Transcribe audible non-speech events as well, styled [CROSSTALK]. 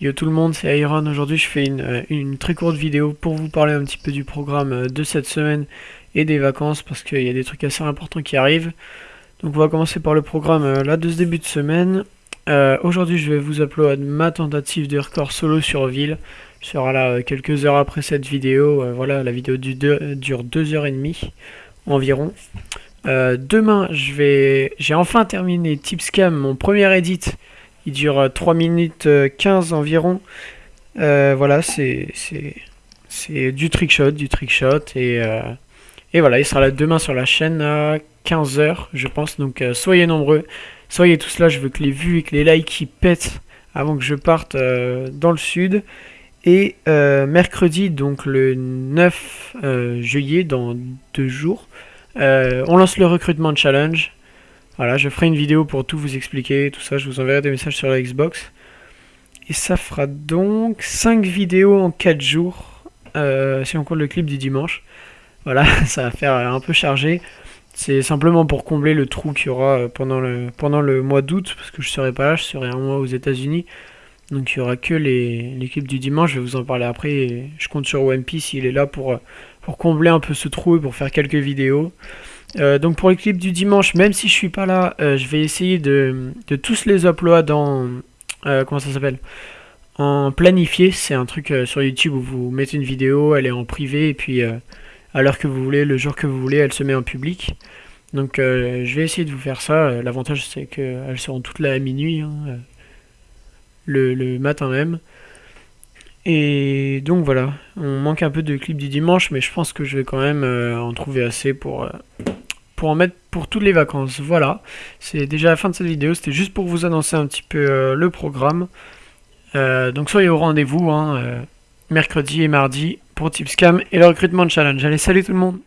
Yo tout le monde, c'est Iron. Aujourd'hui, je fais une, euh, une, très courte vidéo pour vous parler un petit peu du programme euh, de cette semaine et des vacances parce qu'il y a des trucs assez importants qui arrivent. Donc, on va commencer par le programme euh, là de ce début de semaine. Aujourd'hui, je vais vous upload ma tentative de record solo sur ville. Je serai là quelques heures après cette vidéo. voilà, la vidéo du dure 2h30 environ. demain, je vais, j'ai enfin terminé Tipscam, mon premier edit il dure 3 euh, minutes 15 euh, environ. Euh, voilà, c'est du trickshot, du trickshot. Et, et voilà, il sera là demain sur la chaîne à 15h, je pense. Donc soyez nombreux, soyez tous là. Je veux que les vues et que les likes pètent avant que je parte dans le sud. Et mercredi, donc le 9 juillet, dans deux jours, on lance le recrutement challenge. Voilà, je ferai une vidéo pour tout vous expliquer, tout ça, je vous enverrai des messages sur la Xbox. Et ça fera donc 5 vidéos en 4 jours, euh, si on compte le clip du dimanche. Voilà, [LAUGHS] ça va faire un peu chargé. C'est simplement pour combler le trou qu'il y aura euh, pendant le, mois d'août, parce que je serai pas là, je serai un mois aux États-Unis. Donc il y aura que les, les, clips du dimanche, je vais vous en parler après. je compte sur One Piece, il est là pour, pour combler un peu ce trou et pour faire quelques vidéos. Euh, donc pour les clips du dimanche, même si je suis pas là, euh, je vais essayer de, tous les uploads en... Euh, comment ça s'appelle? En planifié, c'est un truc sur YouTube où vous mettez une vidéo, elle est en privé, et puis à l'heure que vous voulez, le jour que vous voulez, elle se met en public. Donc je vais essayer de vous faire ça. L'avantage c'est qu'elles seront toutes là à minuit, hein, le matin même. Et donc voilà, on manque un peu de clips du dimanche, mais je pense que je vais quand même en trouver assez pour, pour en mettre pour toutes les vacances. Voilà, c'est déjà la fin de cette vidéo, c'était juste pour vous annoncer un petit peu euh, le programme. Euh, donc soyez au rendez-vous, hein, euh, mercredi et mardi pour Tipscam et le recrutement challenge. Allez, salut tout le monde